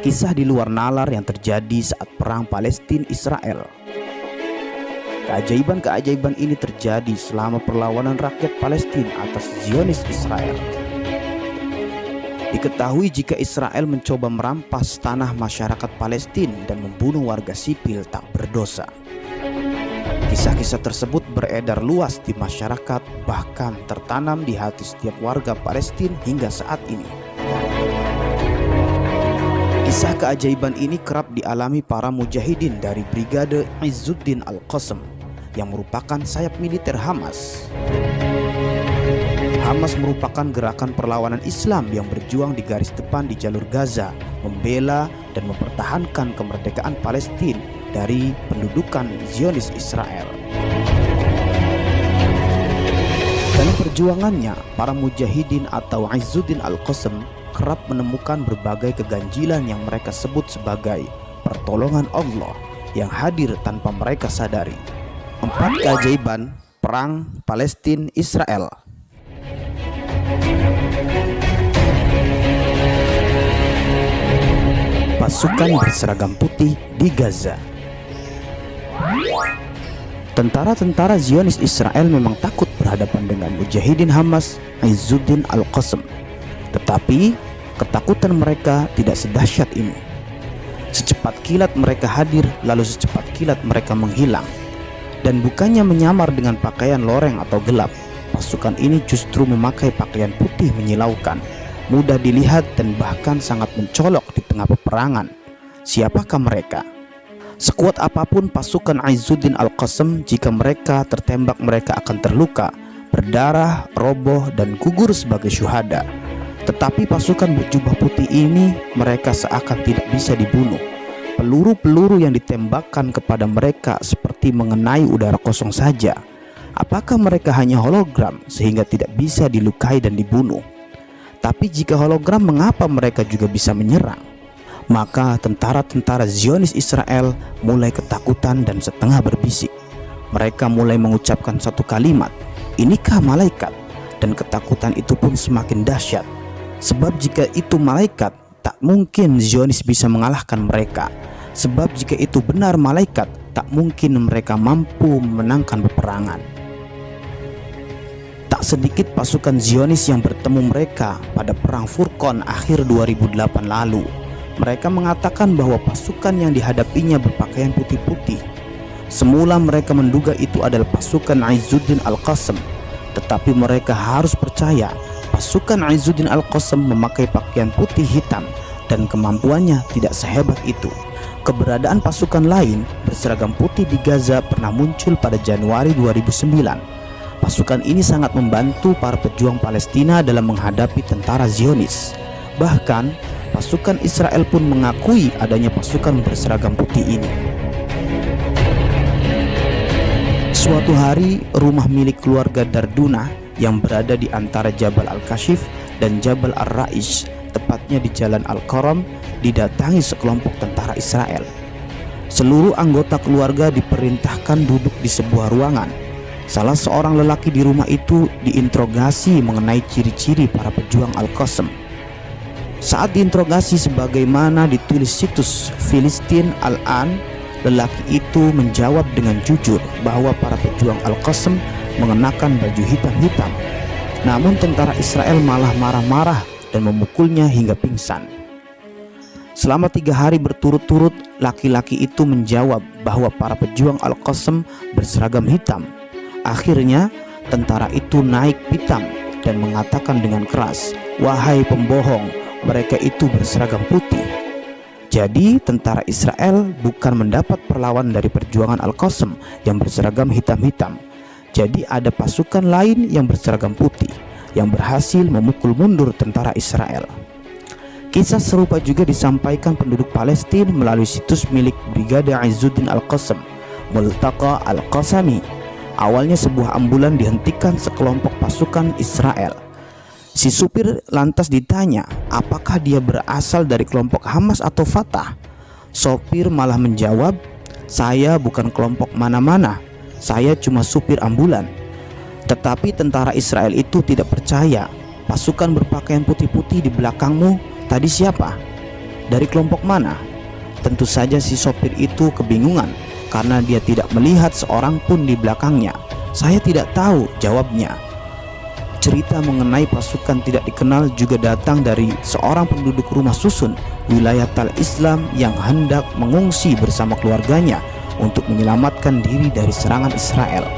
Kisah di luar nalar yang terjadi saat perang Palestina Israel. Keajaiban-keajaiban ini terjadi selama perlawanan rakyat Palestina atas Zionis Israel. Diketahui jika Israel mencoba merampas tanah masyarakat Palestina dan membunuh warga sipil tak berdosa. Kisah-kisah tersebut beredar luas di masyarakat bahkan tertanam di hati setiap warga Palestina hingga saat ini. Kisah keajaiban ini kerap dialami para mujahidin dari Brigade Izzuddin Al-Qassam yang merupakan sayap militer Hamas. Hamas merupakan gerakan perlawanan Islam yang berjuang di garis depan di jalur Gaza, membela dan mempertahankan kemerdekaan Palestina dari pendudukan Zionis Israel. Dalam perjuangannya, para mujahidin atau Izzuddin Al-Qassam kerap menemukan berbagai keganjilan yang mereka sebut sebagai pertolongan Allah yang hadir tanpa mereka sadari. Empat keajaiban Perang Palestina Israel. Pasukan berseragam putih di Gaza. Tentara-tentara Zionis Israel memang takut berhadapan dengan mujahidin Hamas Izzuddin Al-Qassam Tetapi ketakutan mereka tidak sedahsyat ini Secepat kilat mereka hadir lalu secepat kilat mereka menghilang Dan bukannya menyamar dengan pakaian loreng atau gelap Pasukan ini justru memakai pakaian putih menyilaukan, mudah dilihat dan bahkan sangat mencolok di tengah peperangan. Siapakah mereka? Sekuat apa pun pasukan Aizuddin Al-Qassam jika mereka tertembak mereka akan terluka, berdarah, roboh dan gugur sebagai syuhada. Tetapi pasukan berjubah putih ini mereka seakan tidak bisa dibunuh. Peluru-peluru yang ditembakkan kepada mereka seperti mengenai udara kosong saja Apakah mereka hanya hologram sehingga tidak bisa dilukai dan dibunuh? Tapi jika hologram mengapa mereka juga bisa menyerang? Maka tentara-tentara Zionis Israel mulai ketakutan dan setengah berbisik. Mereka mulai mengucapkan satu kalimat, inikah malaikat? Dan ketakutan itu pun semakin dahsyat. Sebab jika itu malaikat, tak mungkin Zionis bisa mengalahkan mereka. Sebab jika itu benar malaikat, tak mungkin mereka mampu memenangkan peperangan. Tak sedikit pasukan Zionis yang bertemu mereka pada perang Furqan akhir 2008 lalu. Mereka mengatakan bahwa pasukan yang dihadapinya berpakaian putih-putih. Semula mereka menduga itu adalah pasukan Aizuddin Al-Qassam, tetapi mereka harus percaya pasukan Aizuddin Al-Qassam memakai pakaian putih hitam dan kemampuannya tidak sehebat itu. Keberadaan pasukan lain berseragam putih di Gaza pernah muncul pada Januari 2009 Pasukan ini sangat membantu para pejuang Palestina dalam menghadapi tentara Zionis. Bahkan, pasukan Israel pun mengakui adanya pasukan berseragam putih ini. Suatu hari, rumah milik keluarga Darduna yang berada di antara Jabal Al-Kashif dan Jabal Ar-Ra'ish, tepatnya di Jalan Al-Qaram, didatangi sekelompok tentara Israel. Seluruh anggota keluarga diperintahkan duduk di sebuah ruangan Salah seorang lelaki di rumah itu diinterogasi mengenai ciri-ciri para pejuang Al-Qassam. Saat diinterogasi sebagaimana ditulis situs Filistin Al-An, lelaki itu menjawab dengan jujur bahwa para pejuang Al-Qassam mengenakan baju hitam-hitam. Namun tentara Israel malah marah-marah dan memukulnya hingga pingsan. Selama tiga hari berturut-turut, laki-laki itu menjawab bahwa para pejuang Al-Qassam berseragam hitam Akhirnya tentara itu naik pitam dan mengatakan dengan keras, "Wahai pembohong, mereka itu berseragam putih." Jadi tentara Israel bukan mendapat perlawan dari perjuangan Al-Qassam yang berseragam hitam-hitam. Jadi ada pasukan lain yang berseragam putih yang berhasil memukul mundur tentara Israel. Kisah serupa juga disampaikan penduduk Palestina melalui situs milik Brigade Izzuddin Al-Qassam, Multaqa Al-Qassami Awalnya sebuah ambulan dihentikan sekelompok pasukan Israel. Si supir lantas ditanya, apakah dia berasal dari kelompok Hamas atau Fatah? Sopir malah menjawab, saya bukan kelompok mana-mana, saya cuma supir ambulan. Tetapi tentara Israel itu tidak percaya. Pasukan berpakaian putih-putih di belakangmu tadi siapa? Dari kelompok mana? Tentu saja si sopir itu kebingungan karena dia tidak melihat seorang pun di belakangnya. Saya tidak tahu jawabnya. Cerita mengenai pasukan tidak dikenal juga datang dari seorang penduduk rumah susun wilayah Tal Islam yang hendak mengungsi bersama keluarganya untuk menyelamatkan diri dari serangan Israel.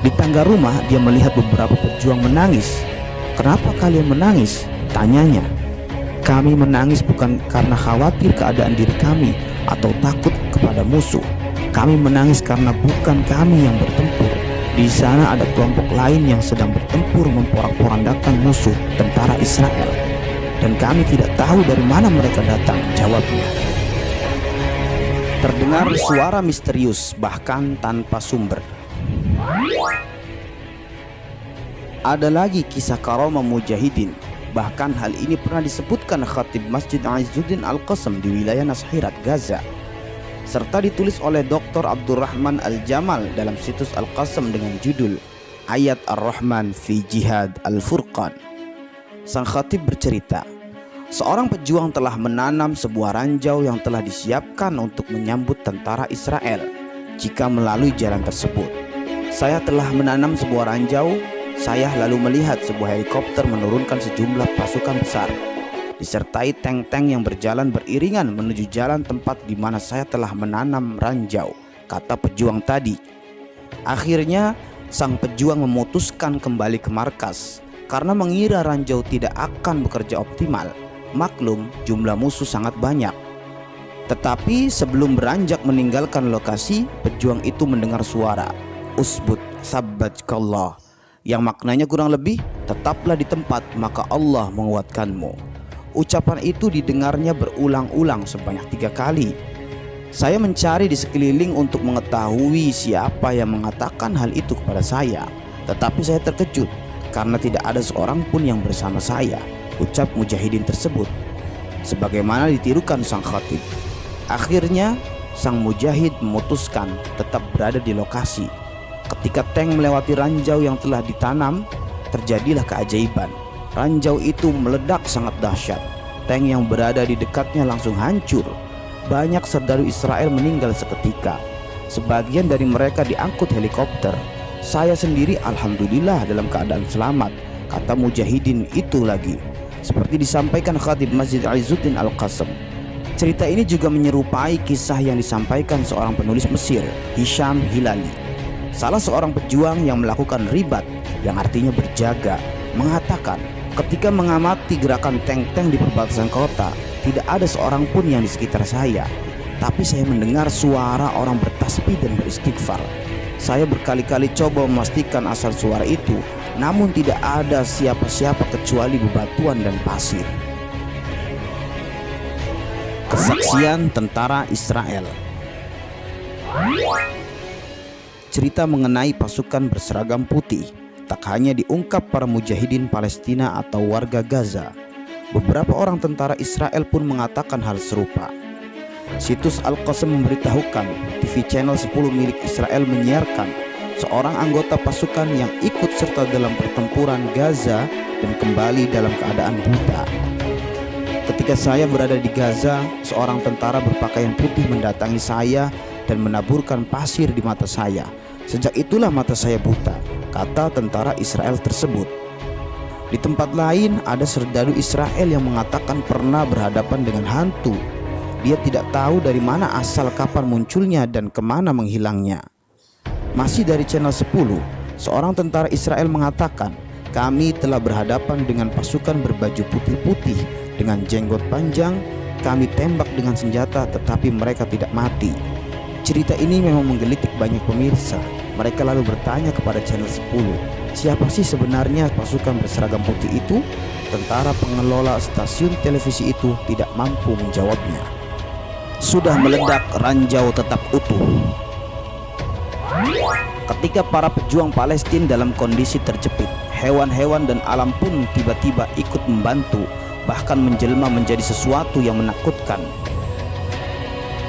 Di tangga rumah dia melihat beberapa pejuang menangis. Kenapa kalian menangis? Tanyanya. Kami menangis bukan karena khawatir keadaan diri kami atau takut kepada musuh. Kami menangis karena bukan kami yang bertempur, di sana ada kelompok lain yang sedang bertempur memporak-porandakan musuh tentara Israel. Dan kami tidak tahu dari mana mereka datang, jawabnya. Terdengar suara misterius bahkan tanpa sumber. Ada lagi kisah karomah mujahidin. Bahkan hal ini pernah disebutkan khatib Masjid Aizuddin Al-Qasem di wilayah Nashirat, Gaza serta ditulis oleh Dr. Abdurrahman Al-Jamal dalam situs Al-Qasam dengan judul Ayat Ar-Rahman fi Jihad Al-Furqan. Sang khatib bercerita, seorang pejuang telah menanam sebuah ranjau yang telah disiapkan untuk menyambut tentara Israel jika melalui jalan tersebut. Saya telah menanam sebuah ranjau, saya lalu melihat sebuah helikopter menurunkan sejumlah pasukan besar disertai tank-tank yang berjalan beriringan menuju jalan tempat di mana saya telah menanam ranjau, kata pejuang tadi. Akhirnya, sang pejuang memutuskan kembali ke markas karena mengira ranjau tidak akan bekerja optimal. Maklum, jumlah musuh sangat banyak. Tetapi sebelum beranjak meninggalkan lokasi, pejuang itu mendengar suara Usbut sabbatkallah yang maknanya kurang lebih tetaplah di tempat maka Allah menguatkanmu. Ucapan itu didengarnya berulang-ulang sebanyak tiga kali. Saya mencari di sekeliling untuk mengetahui siapa yang mengatakan hal itu kepada saya. Tetapi saya terkejut karena tidak ada seorang pun yang bersama saya. Ucap mujahidin tersebut. Sebagaimana ditirukan sang khatib. Akhirnya sang mujahid memutuskan tetap berada di lokasi. Ketika tank melewati ranjau yang telah ditanam, terjadilah keajaiban ranjau itu meledak sangat dahsyat. Tank yang berada di dekatnya langsung hancur. Banyak serdaru Israel meninggal seketika. Sebagian dari mereka diangkut helikopter. Saya sendiri alhamdulillah dalam keadaan selamat, kata mujahidin itu lagi. Seperti disampaikan khatib Masjid Aizuddin Al-Qasem. Cerita ini juga menyerupai kisah yang disampaikan seorang penulis Mesir, Hisham Hilali. Salah seorang pejuang yang melakukan ribat, yang artinya berjaga, mengatakan Ketika mengamati gerakan tank-tank di perbatasan kota, tidak ada seorang pun yang di sekitar saya. Tapi saya mendengar suara orang bertasbih dan beristighfar. Saya berkali-kali coba memastikan asal suara itu, namun tidak ada siapa-siapa kecuali bebatuan dan pasir. Kesaksian tentara Israel Cerita mengenai pasukan berseragam putih tak hanya diungkap para mujahidin Palestina atau warga Gaza. Beberapa orang tentara Israel pun mengatakan hal serupa. Situs Al-Qasam memberitahukan TV channel 10 milik Israel menyiarkan seorang anggota pasukan yang ikut serta dalam pertempuran Gaza dan kembali dalam keadaan buta. Ketika saya berada di Gaza, seorang tentara berpakaian putih mendatangi saya dan menaburkan pasir di mata saya. Sejak itulah mata saya buta kata tentara Israel tersebut. Di tempat lain ada serdadu Israel yang mengatakan pernah berhadapan dengan hantu. Dia tidak tahu dari mana asal kapan munculnya dan ke mana menghilangnya. Masih dari channel 10, seorang tentara Israel mengatakan, kami telah berhadapan dengan pasukan berbaju putih-putih dengan jenggot panjang, kami tembak dengan senjata tetapi mereka tidak mati. Cerita ini memang menggelitik banyak pemirsa mereka lalu bertanya kepada channel 10, siapa sih sebenarnya pasukan berseragam putih itu? Tentara pengelola stasiun televisi itu tidak mampu menjawabnya. Sudah meledak, ranjau tetap utuh. Ketika para pejuang Palestina dalam kondisi terjepit, hewan-hewan dan alam pun tiba-tiba ikut membantu, bahkan menjelma menjadi sesuatu yang menakutkan.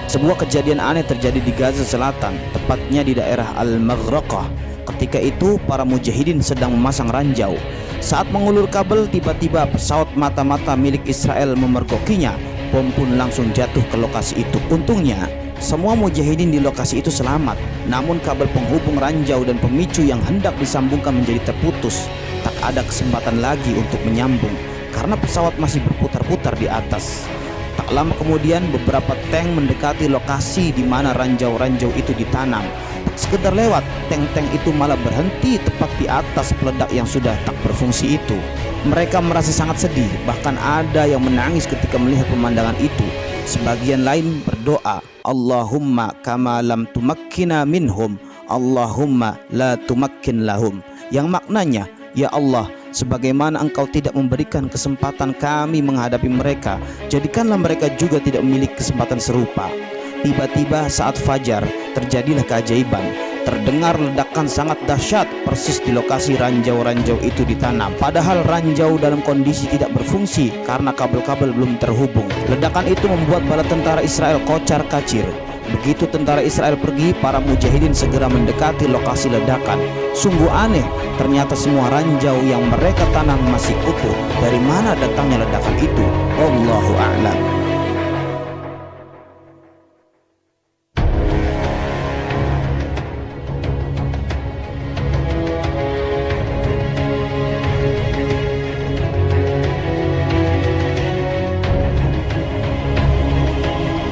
Sebuah kejadian aneh terjadi di Gaza Selatan, tepatnya di daerah Al-Maghraqah. Ketika itu, para mujahidin sedang memasang ranjau. Saat mengulur kabel, tiba-tiba pesawat mata-mata milik Israel memergokinya. Bom pun langsung jatuh ke lokasi itu. Untungnya, semua mujahidin di lokasi itu selamat. Namun kabel penghubung ranjau dan pemicu yang hendak disambungkan menjadi terputus. Tak ada kesempatan lagi untuk menyambung karena pesawat masih berputar-putar di atas. Tak lama kemudian beberapa tank mendekati lokasi di mana ranjau-ranjau itu ditanam. Sekedar lewat, tank-tank itu malah berhenti tepat di atas peledak yang sudah tak berfungsi itu. Mereka merasa sangat sedih, bahkan ada yang menangis ketika melihat pemandangan itu. Sebagian lain berdoa, Allahumma kama lam tumakkina minhum, Allahumma la tumakkin lahum. Yang maknanya, Ya Allah, sebagaimana engkau tidak memberikan kesempatan kami menghadapi mereka jadikanlah mereka juga tidak memiliki kesempatan serupa tiba-tiba saat fajar terjadilah keajaiban terdengar ledakan sangat dahsyat persis di lokasi ranjau-ranjau itu ditanam padahal ranjau dalam kondisi tidak berfungsi karena kabel-kabel belum terhubung ledakan itu membuat bala tentara Israel kocar kacir Begitu tentara Israel pergi, para mujahidin segera mendekati lokasi ledakan. Sungguh aneh, ternyata semua ranjau yang mereka tanam masih utuh. Dari mana datangnya ledakan itu? Allahu a'lam.